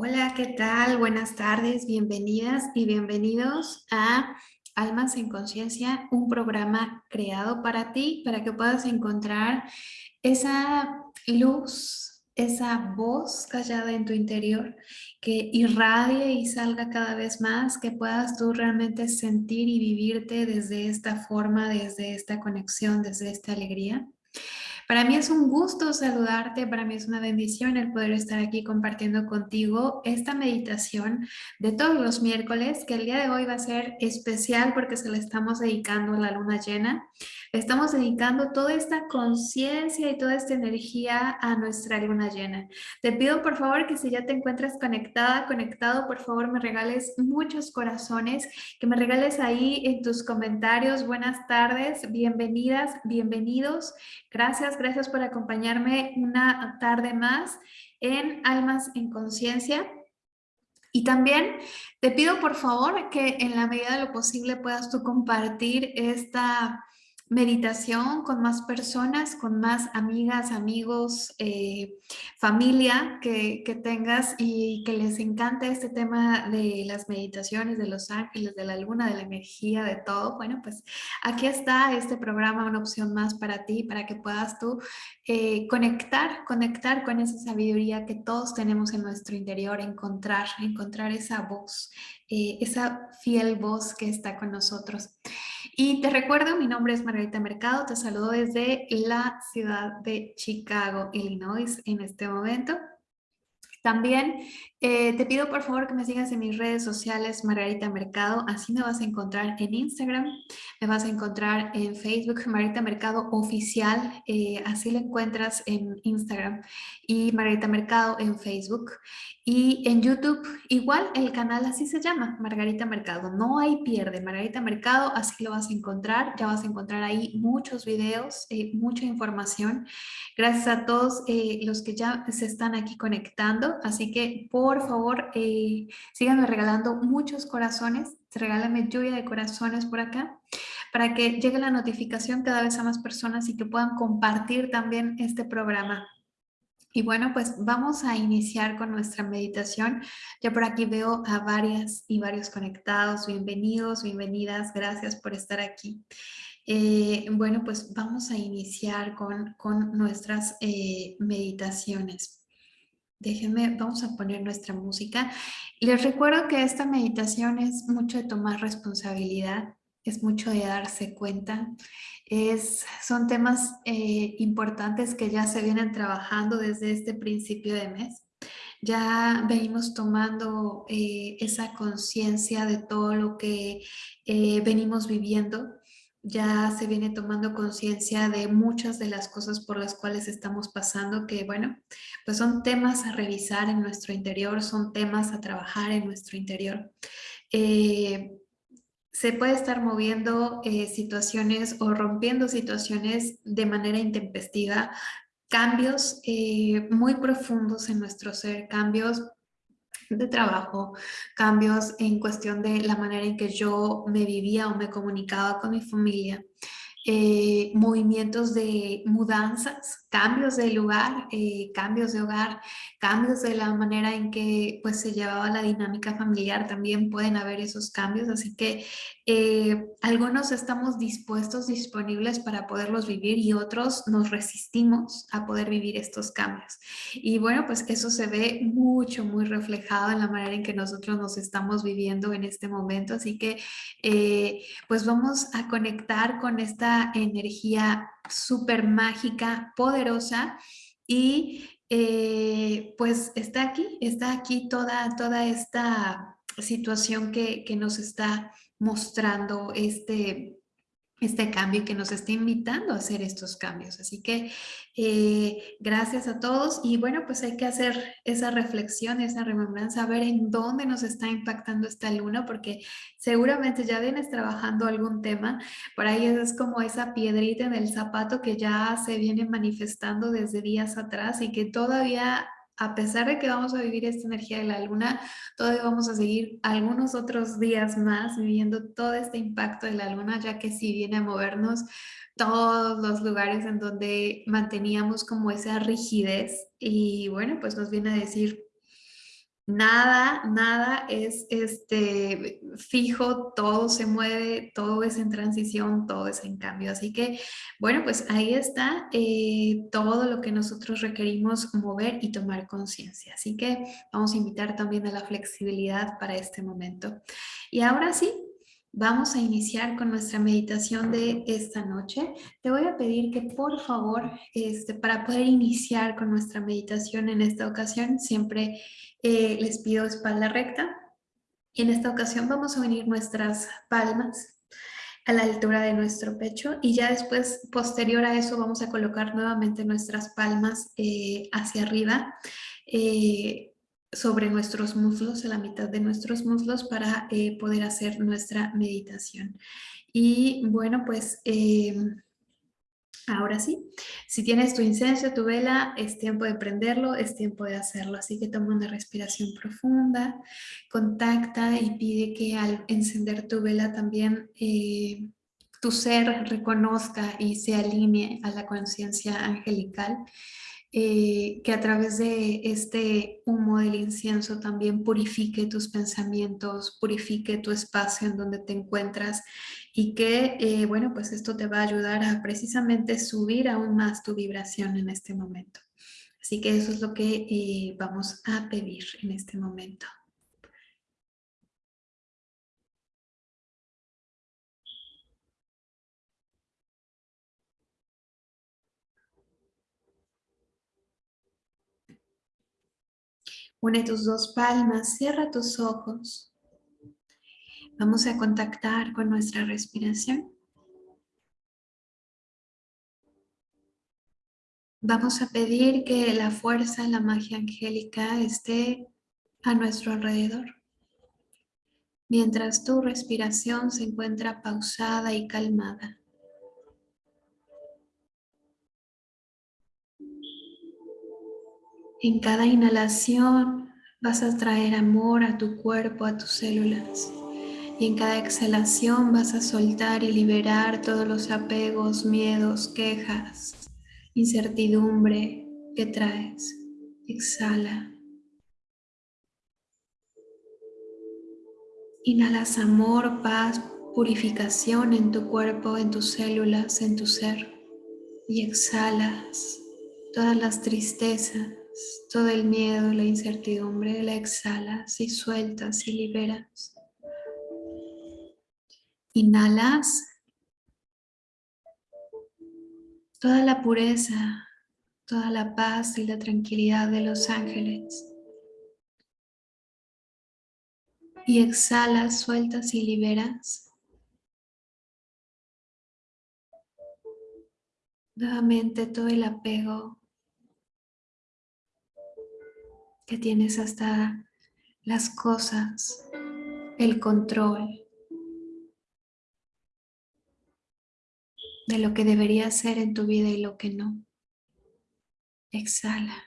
Hola, ¿qué tal? Buenas tardes, bienvenidas y bienvenidos a Almas en Conciencia, un programa creado para ti, para que puedas encontrar esa luz, esa voz callada en tu interior que irradie y salga cada vez más, que puedas tú realmente sentir y vivirte desde esta forma, desde esta conexión, desde esta alegría. Para mí es un gusto saludarte, para mí es una bendición el poder estar aquí compartiendo contigo esta meditación de todos los miércoles, que el día de hoy va a ser especial porque se la estamos dedicando a la luna llena. Estamos dedicando toda esta conciencia y toda esta energía a nuestra luna llena. Te pido por favor que si ya te encuentras conectada, conectado, por favor me regales muchos corazones, que me regales ahí en tus comentarios. Buenas tardes, bienvenidas, bienvenidos. Gracias, gracias por acompañarme una tarde más en Almas en Conciencia. Y también te pido por favor que en la medida de lo posible puedas tú compartir esta meditación con más personas, con más amigas, amigos, eh, familia que, tengas y que les encante este tema de las meditaciones, de los ángeles, de la luna, de la energía, de todo. Bueno, pues aquí está este programa, una opción más para ti, para que puedas tú eh, conectar, conectar con esa sabiduría que todos tenemos en nuestro interior, encontrar, encontrar esa voz, eh, esa fiel voz que está con nosotros. Y te recuerdo, mi nombre es Margarita Mercado, te saludo desde la ciudad de Chicago, Illinois, en este momento. También eh, te pido por favor que me sigas en mis redes sociales Margarita Mercado, así me vas a encontrar en Instagram, me vas a encontrar en Facebook Margarita Mercado Oficial, eh, así lo encuentras en Instagram y Margarita Mercado en Facebook. Y en YouTube igual el canal así se llama, Margarita Mercado, no hay pierde, Margarita Mercado, así lo vas a encontrar, ya vas a encontrar ahí muchos videos, eh, mucha información, gracias a todos los que ya se están aquí conectando, así que por por favor, eh, síganme regalando muchos corazones, regálame lluvia de corazones por acá, para que llegue la notificación cada vez a más personas y que puedan compartir también este programa. Y bueno, pues vamos a iniciar con nuestra meditación. Ya por aquí veo a varias y varios conectados. Bienvenidos, bienvenidas. Gracias por estar aquí. Eh, bueno, pues vamos a iniciar con, con nuestras eh, meditaciones. Déjenme, vamos a poner nuestra música. Les recuerdo que esta meditación es mucho de tomar responsabilidad, es mucho de darse cuenta. Es, son temas eh, importantes que ya se vienen trabajando desde este principio de mes. Ya venimos tomando eh, esa conciencia de todo lo que eh, venimos viviendo ya se viene tomando conciencia de muchas de las cosas por las cuales estamos pasando, que bueno, pues son temas a revisar en nuestro interior, son temas a trabajar en nuestro interior. Eh, se puede estar moviendo eh, situaciones o rompiendo situaciones de manera intempestiva, cambios eh, muy profundos en nuestro ser, cambios de trabajo, cambios en cuestión de la manera en que yo me vivía o me comunicaba con mi familia, eh, movimientos de mudanzas, cambios de lugar, eh, cambios de hogar, cambios de la manera en que pues, se llevaba la dinámica familiar, también pueden haber esos cambios, así que eh, algunos estamos dispuestos, disponibles para poderlos vivir y otros nos resistimos a poder vivir estos cambios. Y bueno, pues eso se ve mucho, muy reflejado en la manera en que nosotros nos estamos viviendo en este momento, así que eh, pues vamos a conectar con esta energía súper mágica, poderosa y eh, pues está aquí, está aquí toda, toda esta situación que, que nos está mostrando este, este cambio y que nos está invitando a hacer estos cambios. Así que eh, gracias a todos y bueno, pues hay que hacer esa reflexión, esa remembranza, a ver en dónde nos está impactando esta luna, porque seguramente ya vienes trabajando algún tema, por ahí es como esa piedrita en el zapato que ya se viene manifestando desde días atrás y que todavía a pesar de que vamos a vivir esta energía de la luna, todavía vamos a seguir algunos otros días más viviendo todo este impacto de la luna, ya que sí viene a movernos todos los lugares en donde manteníamos como esa rigidez y bueno, pues nos viene a decir, nada, nada es este, fijo, todo se mueve, todo es en transición, todo es en cambio. Así que, bueno, pues ahí está eh, todo lo que nosotros requerimos mover y tomar conciencia. Así que vamos a invitar también a la flexibilidad para este momento. Y ahora sí, Vamos a iniciar con nuestra meditación de esta noche. Te voy a pedir que por favor, este, para poder iniciar con nuestra meditación en esta ocasión, siempre eh, les pido espalda recta. Y en esta ocasión vamos a unir nuestras palmas a la altura de nuestro pecho y ya después, posterior a eso, vamos a colocar nuevamente nuestras palmas eh, hacia arriba eh, sobre nuestros muslos, a la mitad de nuestros muslos para poder hacer nuestra meditación. Y bueno, pues Ahora sí, si tienes tu incienso, tu vela, es tiempo de prenderlo, es tiempo de hacerlo. Así que toma una respiración profunda, contacta y pide que al encender tu vela también eh, tu ser reconozca y se alinee a la conciencia angelical eh, que a través de este humo del incienso también purifique tus pensamientos, purifique tu espacio en donde te encuentras y que, eh, bueno, pues esto te va a ayudar a precisamente subir aún más tu vibración en este momento. Así que eso es lo que eh, vamos a pedir en este momento. Une tus dos palmas, cierra tus ojos. Vamos a contactar con nuestra respiración. Vamos a pedir que la fuerza, la magia angélica esté a nuestro alrededor. Mientras tu respiración se encuentra pausada y calmada. En cada inhalación vas a traer amor a tu cuerpo, a tus células. Y en cada exhalación vas a soltar y liberar todos los apegos, miedos, quejas, incertidumbre que traes. Exhala. Inhalas amor, paz, purificación en tu cuerpo, en tus células, en tu ser. Y exhalas todas las tristezas, todo el miedo, la incertidumbre, la exhalas y sueltas y liberas. Inhalas toda la pureza, toda la paz y la tranquilidad de los ángeles. Y exhalas, sueltas y liberas. Nuevamente todo el apego, que tienes hasta las cosas, el control de lo que debería ser en tu vida y lo que no. Exhala.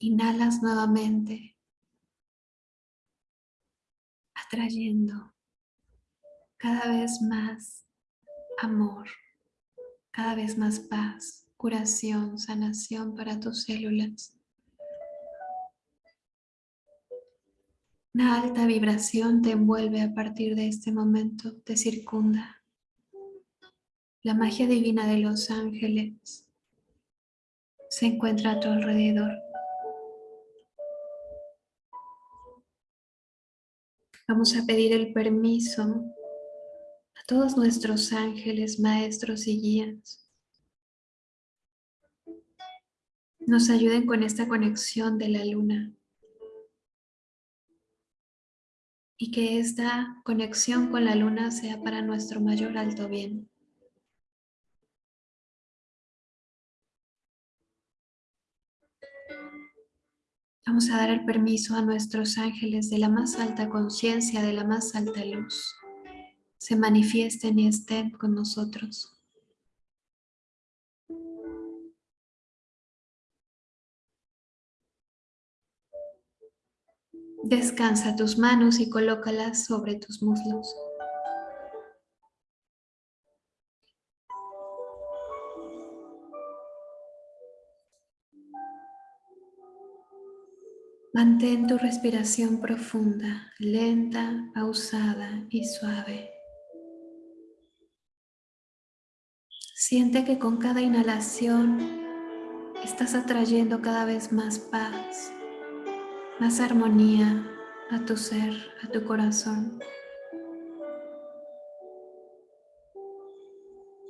Inhalas nuevamente, atrayendo cada vez más amor, cada vez más paz, curación, sanación para tus células. Una alta vibración te envuelve a partir de este momento, te circunda. La magia divina de los ángeles se encuentra a tu alrededor. Vamos a pedir el permiso a todos nuestros ángeles, maestros y guías. Nos ayuden con esta conexión de la luna. Y que esta conexión con la luna sea para nuestro mayor alto bien. Vamos a dar el permiso a nuestros ángeles de la más alta conciencia, de la más alta luz. Se manifiesten y estén con nosotros. Descansa tus manos y colócalas sobre tus muslos. Mantén tu respiración profunda, lenta, pausada y suave. Siente que con cada inhalación estás atrayendo cada vez más paz, más armonía a tu ser, a tu corazón.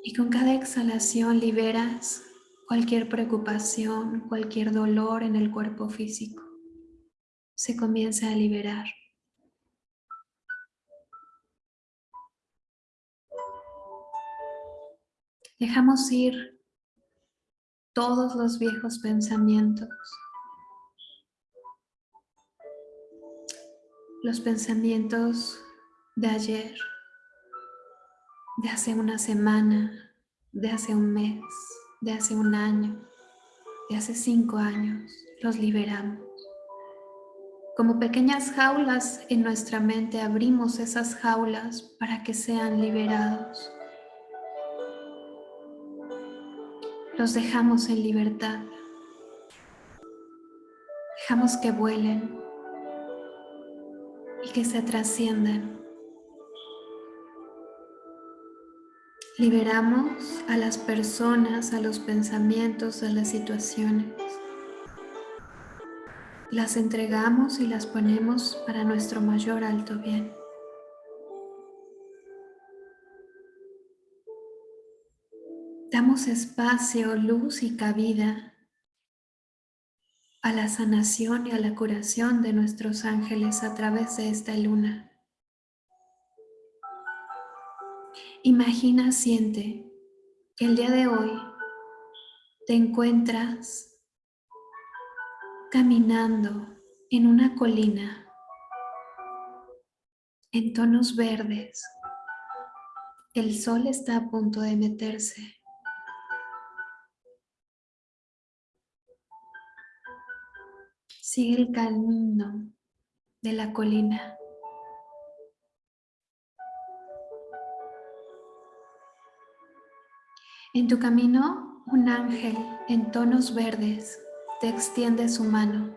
Y con cada exhalación liberas cualquier preocupación, cualquier dolor en el cuerpo físico se comienza a liberar. Dejamos ir todos los viejos pensamientos, los pensamientos de ayer, de hace una semana, de hace un mes, de hace un año, de hace cinco años, los liberamos. Como pequeñas jaulas en nuestra mente abrimos esas jaulas para que sean liberados. Los dejamos en libertad. Dejamos que vuelen que se trasciendan. Liberamos a las personas, a los pensamientos, a las situaciones las entregamos y las ponemos para nuestro mayor alto bien. Damos espacio, luz y cabida a la sanación y a la curación de nuestros ángeles a través de esta luna. Imagina, siente que el día de hoy te encuentras caminando en una colina en tonos verdes. El sol está a punto de meterse. Sigue el camino de la colina. En tu camino, un ángel en tonos verdes te extiende su mano.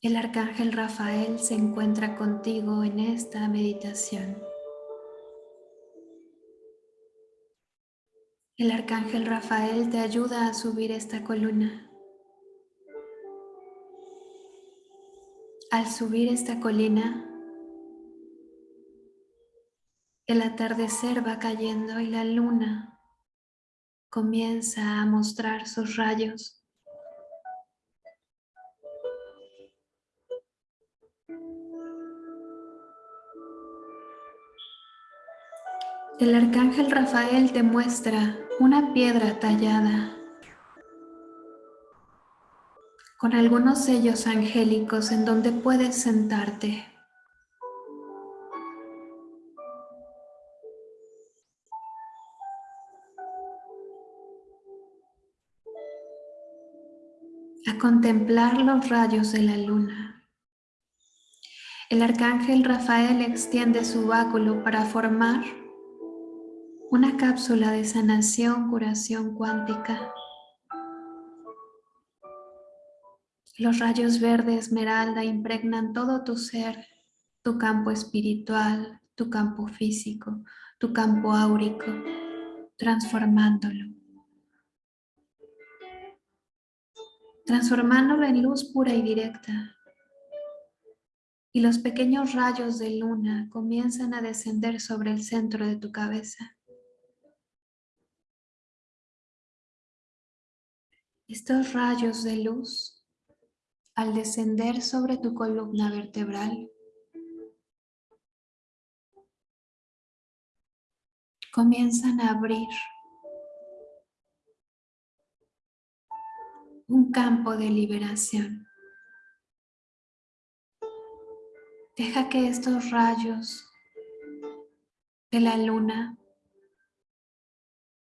El arcángel Rafael se encuentra contigo en esta meditación. El arcángel Rafael te ayuda a subir esta columna. Al subir esta colina, el atardecer va cayendo y la luna comienza a mostrar sus rayos. El arcángel Rafael te muestra una piedra tallada con algunos sellos angélicos en donde puedes sentarte. contemplar los rayos de la luna. El arcángel Rafael extiende su báculo para formar una cápsula de sanación, curación cuántica. Los rayos verde esmeralda impregnan todo tu ser, tu campo espiritual, tu campo físico, tu campo áurico, transformándolo. transformándolo en luz pura y directa. Y los pequeños rayos de luna comienzan a descender sobre el centro de tu cabeza. Estos rayos de luz, al descender sobre tu columna vertebral, comienzan a abrir un campo de liberación. Deja que estos rayos de la luna,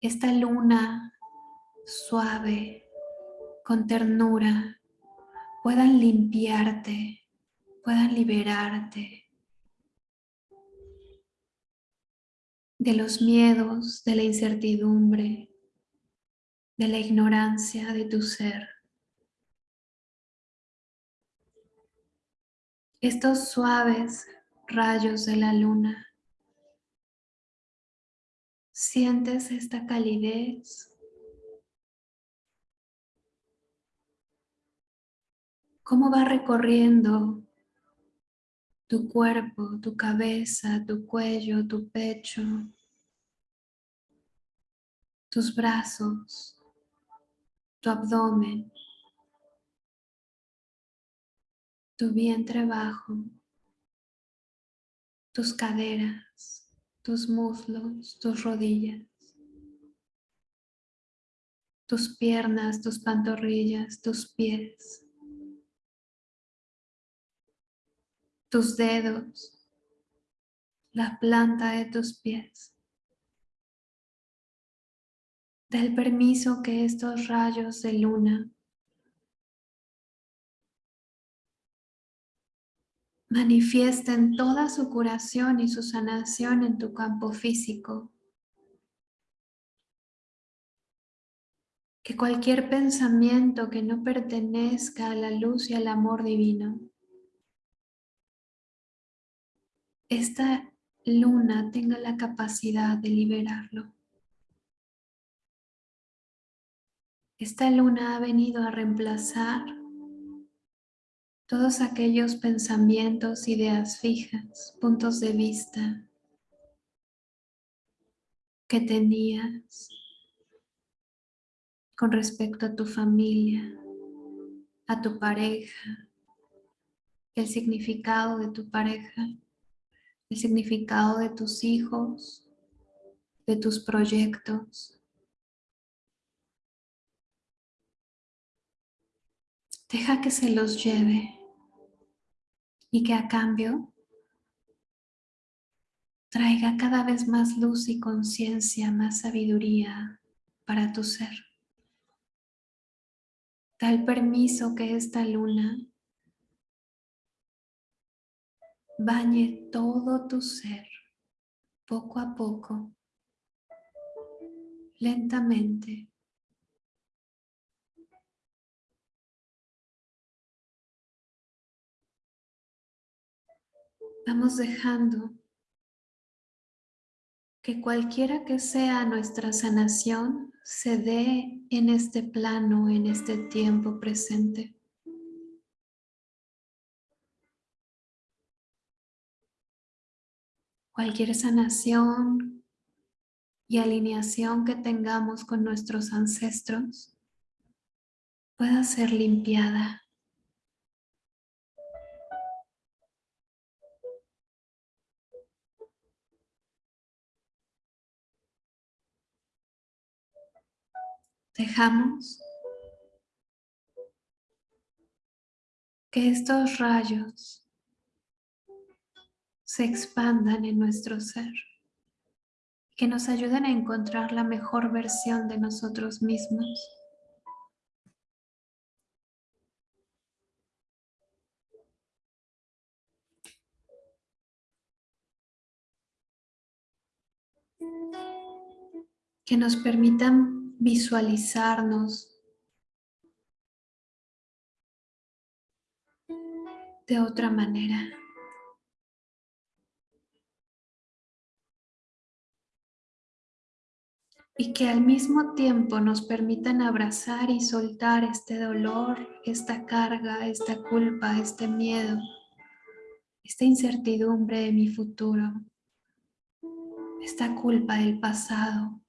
esta luna suave, con ternura, puedan limpiarte, puedan liberarte de los miedos, de la incertidumbre, de la ignorancia de tu ser. Estos suaves rayos de la luna, sientes esta calidez Cómo va recorriendo tu cuerpo, tu cabeza, tu cuello, tu pecho, tus brazos, tu abdomen, tu vientre bajo, tus caderas, tus muslos, tus rodillas, tus piernas, tus pantorrillas, tus pies, tus dedos, la planta de tus pies. Da el permiso que estos rayos de luna manifiesten toda su curación y su sanación en tu campo físico. Que cualquier pensamiento que no pertenezca a la luz y al amor divino, esta luna tenga la capacidad de liberarlo. Esta luna ha venido a reemplazar todos aquellos pensamientos, ideas fijas, puntos de vista que tenías con respecto a tu familia, a tu pareja, el significado de tu pareja, el significado de tus hijos, de tus proyectos. Deja que se los lleve y que a cambio traiga cada vez más luz y conciencia, más sabiduría para tu ser. Da el permiso que esta luna bañe todo tu ser, poco a poco, lentamente, Vamos dejando que cualquiera que sea nuestra sanación se dé en este plano, en este tiempo presente. Cualquier sanación y alineación que tengamos con nuestros ancestros pueda ser limpiada. Dejamos que estos rayos se expandan en nuestro ser, que nos ayuden a encontrar la mejor versión de nosotros mismos. Que nos permitan visualizarnos de otra manera. Y que al mismo tiempo nos permitan abrazar y soltar este dolor, esta carga, esta culpa, este miedo, esta incertidumbre de mi futuro, esta culpa del pasado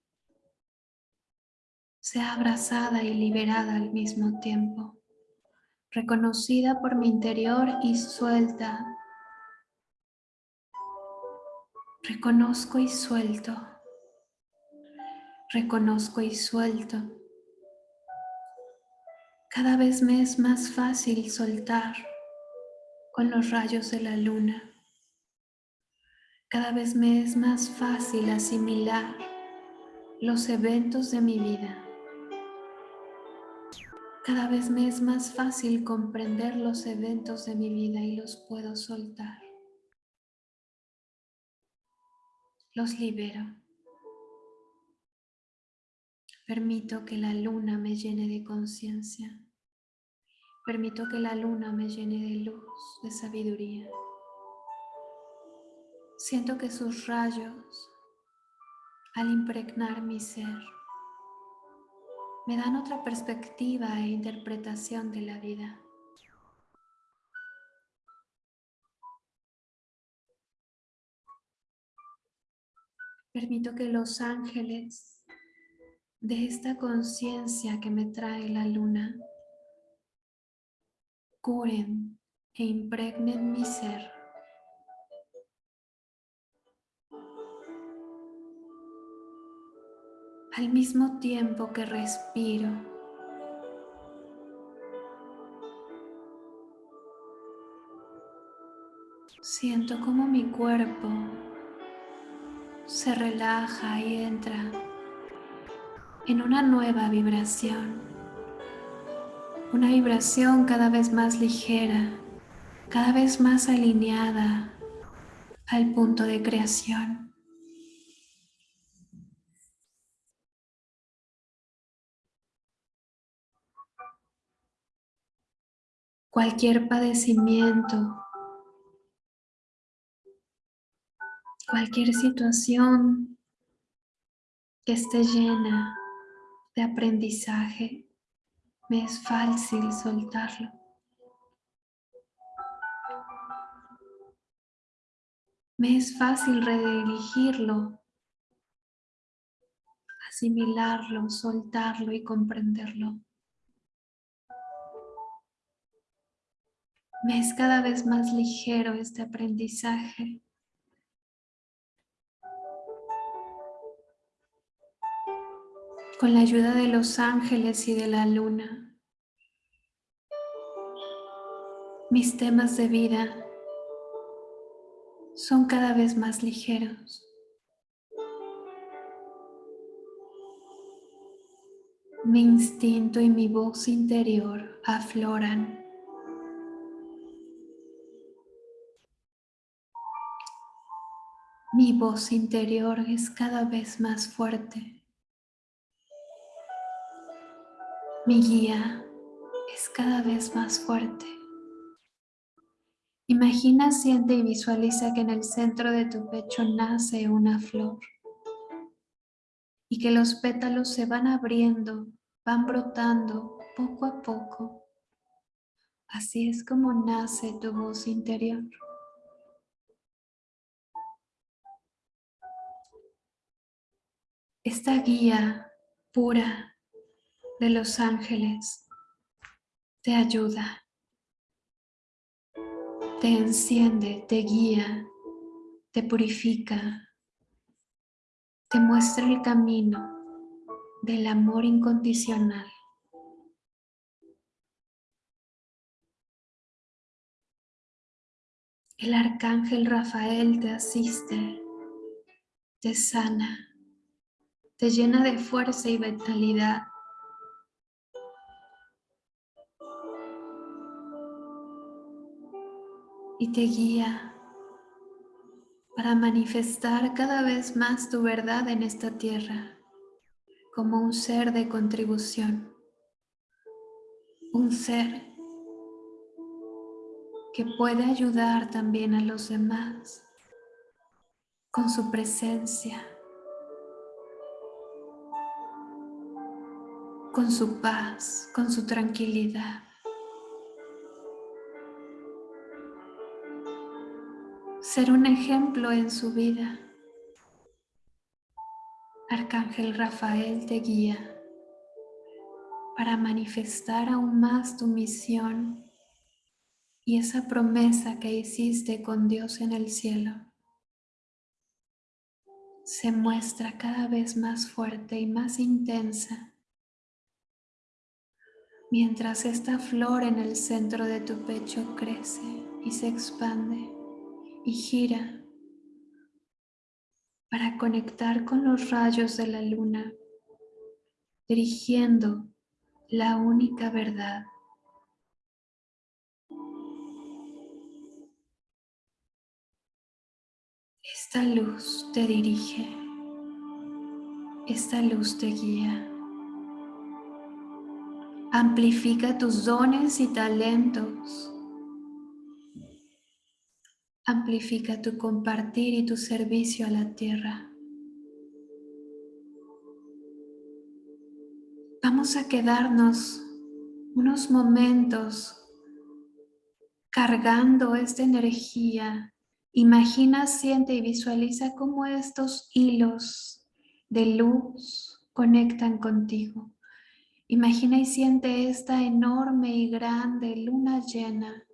sea abrazada y liberada al mismo tiempo, reconocida por mi interior y suelta. Reconozco y suelto. Reconozco y suelto. Cada vez me es más fácil soltar con los rayos de la luna. Cada vez me es más fácil asimilar los eventos de mi vida. Cada vez me es más fácil comprender los eventos de mi vida y los puedo soltar. Los libero. Permito que la luna me llene de conciencia Permito que la luna me llene de luz, de sabiduría. Siento que sus rayos, al impregnar mi ser, me dan otra perspectiva e interpretación de la vida. Permito que los ángeles de esta conciencia que me trae la luna curen e impregnen mi ser. Al mismo tiempo que respiro, siento como mi cuerpo se relaja y entra en una nueva vibración. Una vibración cada vez más ligera, cada vez más alineada al punto de creación. Cualquier padecimiento, cualquier situación que esté llena de aprendizaje, me es fácil soltarlo. Me es fácil redirigirlo, asimilarlo, soltarlo y comprenderlo. Me es cada vez más ligero este aprendizaje. Con la ayuda de los ángeles y de la luna, mis temas de vida son cada vez más ligeros. Mi instinto y mi voz interior afloran. Mi voz interior es cada vez más fuerte. Mi guía es cada vez más fuerte. Imagina, siente y visualiza que en el centro de tu pecho nace una flor y que los pétalos se van abriendo, van brotando poco a poco. Así es como nace tu voz interior. Esta guía pura de los ángeles. Te ayuda. Te enciende, te guía, te purifica, te muestra el camino del amor incondicional. El arcángel Rafael te asiste, te sana, te llena de fuerza y vitalidad y te guía para manifestar cada vez más tu verdad en esta tierra como un ser de contribución, un ser que puede ayudar también a los demás con su presencia, con su paz, con su tranquilidad. Ser un ejemplo en su vida. Arcángel Rafael te guía para manifestar aún más tu misión y esa promesa que hiciste con Dios en el cielo se muestra cada vez más fuerte y más intensa mientras esta flor en el centro de tu pecho crece y se expande y gira para conectar con los rayos de la luna, dirigiendo la única verdad. Esta luz te dirige, esta luz te guía. Amplifica tus dones y talentos. Amplifica tu compartir y tu servicio a la tierra. Vamos a quedarnos unos momentos cargando esta energía. Imagina, siente y visualiza cómo estos hilos de luz conectan contigo. Imagina y siente esta enorme y grande luna llena,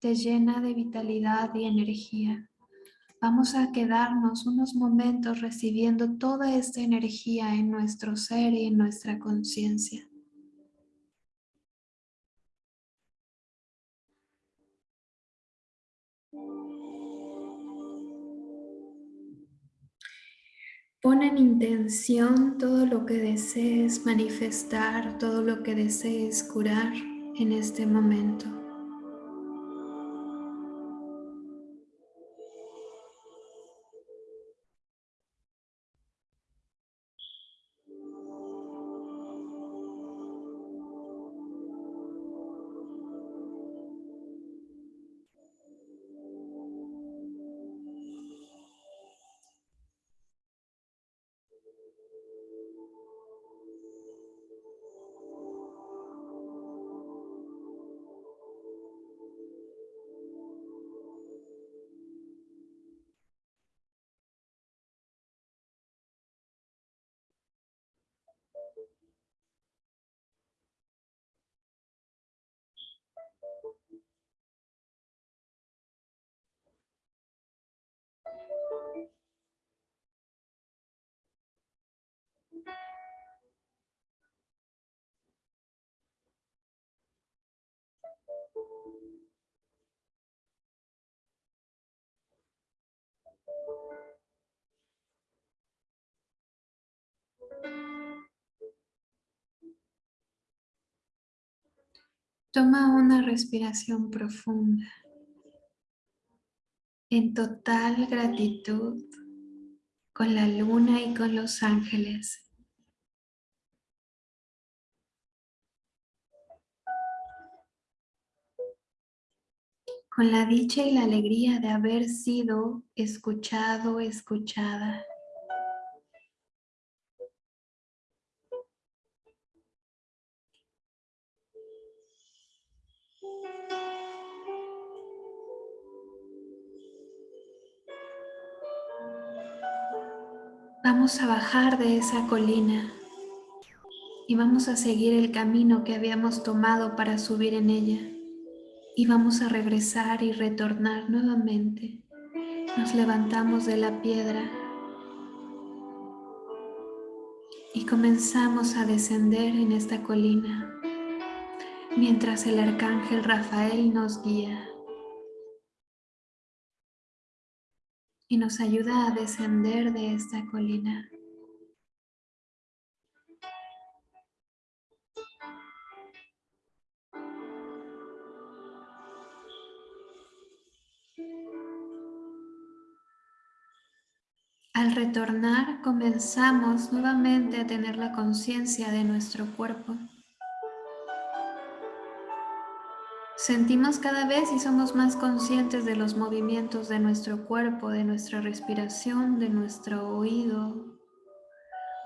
te llena de vitalidad y energía. Vamos a quedarnos unos momentos recibiendo toda esta energía en nuestro ser y en nuestra conciencia. Pon en intención todo lo que desees manifestar, todo lo que desees curar en este momento. Toma una respiración profunda en total gratitud con la luna y con los ángeles. Con la dicha y la alegría de haber sido escuchado, escuchada. Vamos a bajar de esa colina y vamos a seguir el camino que habíamos tomado para subir en ella. Y vamos a regresar y retornar nuevamente. Nos levantamos de la piedra y comenzamos a descender en esta colina mientras el arcángel Rafael nos guía. y nos ayuda a descender de esta colina. Al retornar comenzamos nuevamente a tener la conciencia de nuestro cuerpo. Sentimos cada vez y somos más conscientes de los movimientos de nuestro cuerpo, de nuestra respiración, de nuestro oído,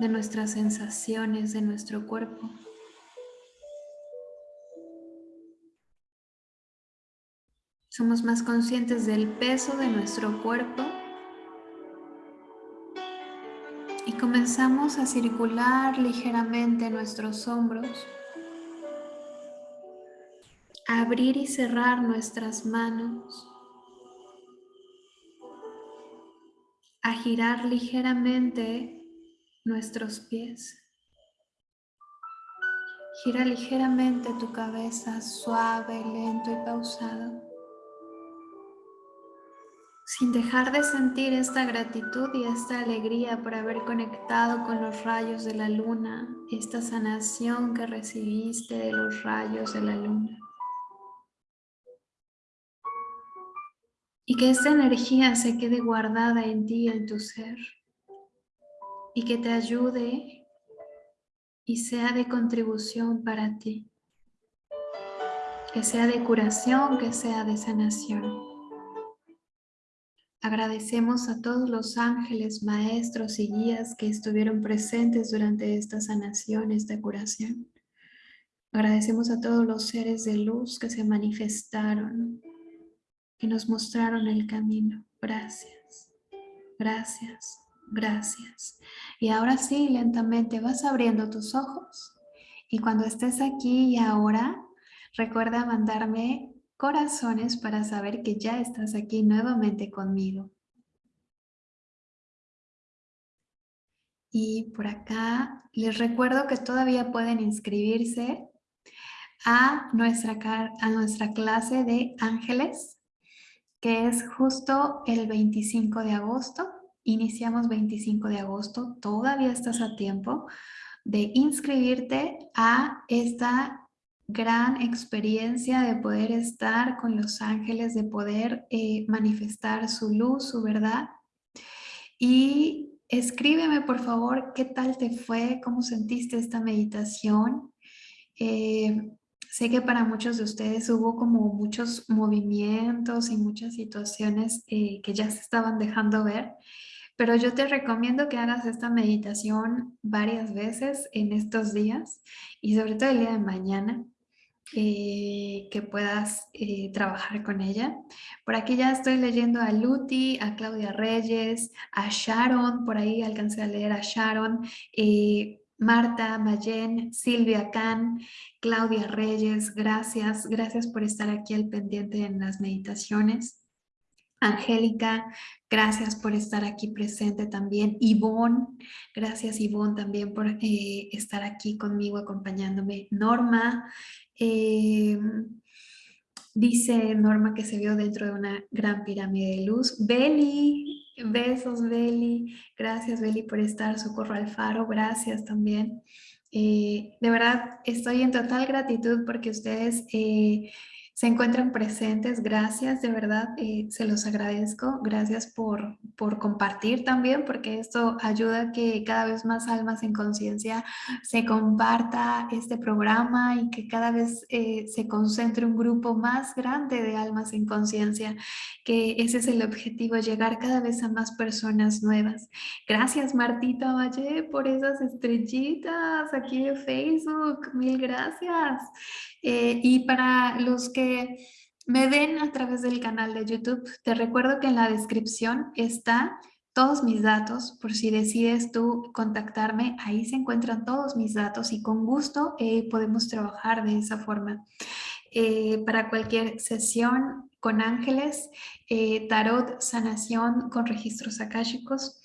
de nuestras sensaciones, de nuestro cuerpo. Somos más conscientes del peso de nuestro cuerpo comenzamos a circular ligeramente nuestros hombros abrir y cerrar nuestras manos, a girar ligeramente nuestros pies. Gira ligeramente tu cabeza, suave, lento y pausado. Sin dejar de sentir esta gratitud y esta alegría por haber conectado con los rayos de la luna, esta sanación que recibiste de los rayos de la luna. y que esta energía se quede guardada en ti, en tu ser y que te ayude y sea de contribución para ti. Que sea de curación, que sea de sanación. Agradecemos a todos los ángeles, maestros y guías que estuvieron presentes durante esta sanación, esta curación. Agradecemos a todos los seres de luz que se manifestaron, que nos mostraron el camino. Gracias, gracias, gracias. Y ahora sí, lentamente vas abriendo tus ojos y cuando estés aquí y ahora, recuerda mandarme corazones para saber que ya estás aquí nuevamente conmigo. Y por acá les recuerdo que todavía pueden inscribirse a nuestra, a nuestra clase de ángeles, que es justo el 25 de agosto. Iniciamos 25 de agosto, todavía estás a tiempo de inscribirte a esta gran experiencia de poder estar con los ángeles, de poder eh, manifestar su luz, su verdad. Y escríbeme por favor qué tal te fue, cómo sentiste esta meditación. Eh, Sé que para muchos de ustedes hubo como muchos movimientos y muchas situaciones eh, que ya se estaban dejando ver, pero yo te recomiendo que hagas esta meditación varias veces en estos días y sobre todo el día de mañana, eh, que puedas eh, trabajar con ella. Por aquí ya estoy leyendo a Luti, a Claudia Reyes, a Sharon, por ahí alcancé a leer a Sharon, Marta, Mayen, Silvia Can, Claudia Reyes, gracias. Gracias por estar aquí al pendiente en las meditaciones. Angélica, gracias por estar aquí presente también. Ivonne, gracias Ivonne también por eh, estar aquí conmigo acompañándome. Norma, eh, dice Norma que se vio dentro de una gran pirámide de luz. Beli, Besos, Beli. Gracias, Beli, por estar. Socorro Alfaro, gracias también. Eh, de verdad, estoy en total gratitud porque ustedes eh, se encuentran presentes. Gracias, de verdad, eh, se los agradezco. Gracias por, por compartir también, porque esto ayuda a que cada vez más almas en conciencia se comparta este programa y que cada vez eh, se concentre un grupo más grande de almas en conciencia, que ese es el objetivo, llegar cada vez a más personas nuevas. Gracias, Martita Valle, por esas estrellitas aquí en Facebook. Mil gracias. Eh, y para los que me ven a través del canal de YouTube, te recuerdo que en la descripción está todos mis datos, por si decides tú contactarme, ahí se encuentran todos mis datos y con gusto eh, podemos trabajar de esa forma. Eh, para cualquier sesión con ángeles, tarot, sanación con registros akáshicos,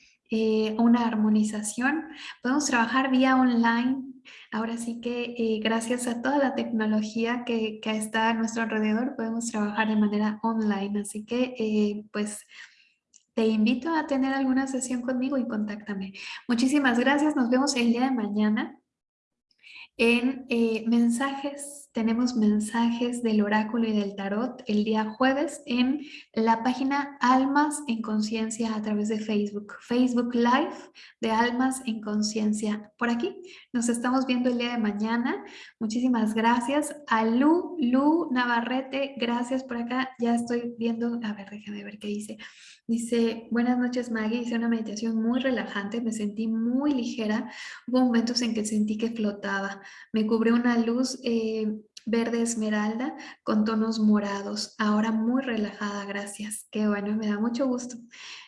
una armonización, podemos trabajar vía online Ahora sí que eh, gracias a toda la tecnología que, está a nuestro alrededor podemos trabajar de manera online. Así que eh, pues te invito a tener alguna sesión conmigo y contáctame. Muchísimas gracias. Nos vemos el día de mañana en eh, mensajes, tenemos mensajes del oráculo y del tarot el día jueves en la página Almas en Conciencia a través de Facebook. Facebook Live de Almas en Conciencia. Por aquí nos estamos viendo el día de mañana. Muchísimas gracias a Lu, Lu Navarrete. Gracias por acá. Ya estoy viendo, a ver, déjame ver qué dice. Dice, buenas noches Maggie, hice una meditación muy relajante, me sentí muy ligera, hubo momentos en que sentí que flotaba, me cubrió una luz eh, verde esmeralda con tonos morados, ahora muy relajada, gracias, qué bueno, me da mucho gusto.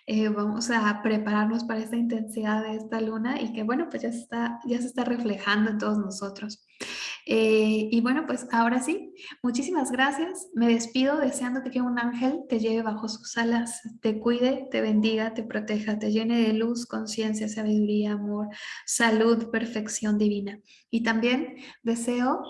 Eh, vamos a prepararnos para esta intensidad de esta luna y que bueno, pues ya está, ya se está reflejando en todos nosotros. Eh, y bueno, pues ahora sí, muchísimas gracias. Me despido deseándote que un ángel te lleve bajo sus alas, te cuide, te bendiga, te proteja, te llene de luz, conciencia, sabiduría, amor, salud, perfección divina. Y también deseo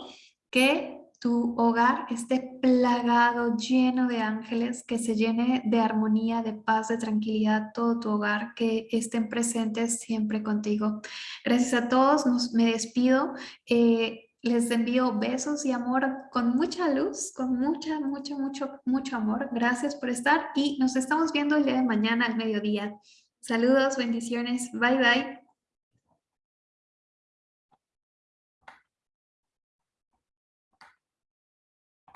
que tu hogar esté plagado, lleno de ángeles, que se llene de armonía, de paz, de tranquilidad, todo tu hogar, que estén presentes siempre contigo. Gracias a todos, me despido. Eh, les envío besos y amor con mucha luz, con mucha, mucho, mucho, mucho amor. Gracias por estar y nos estamos viendo el día de mañana al mediodía. Saludos, bendiciones. Bye, bye.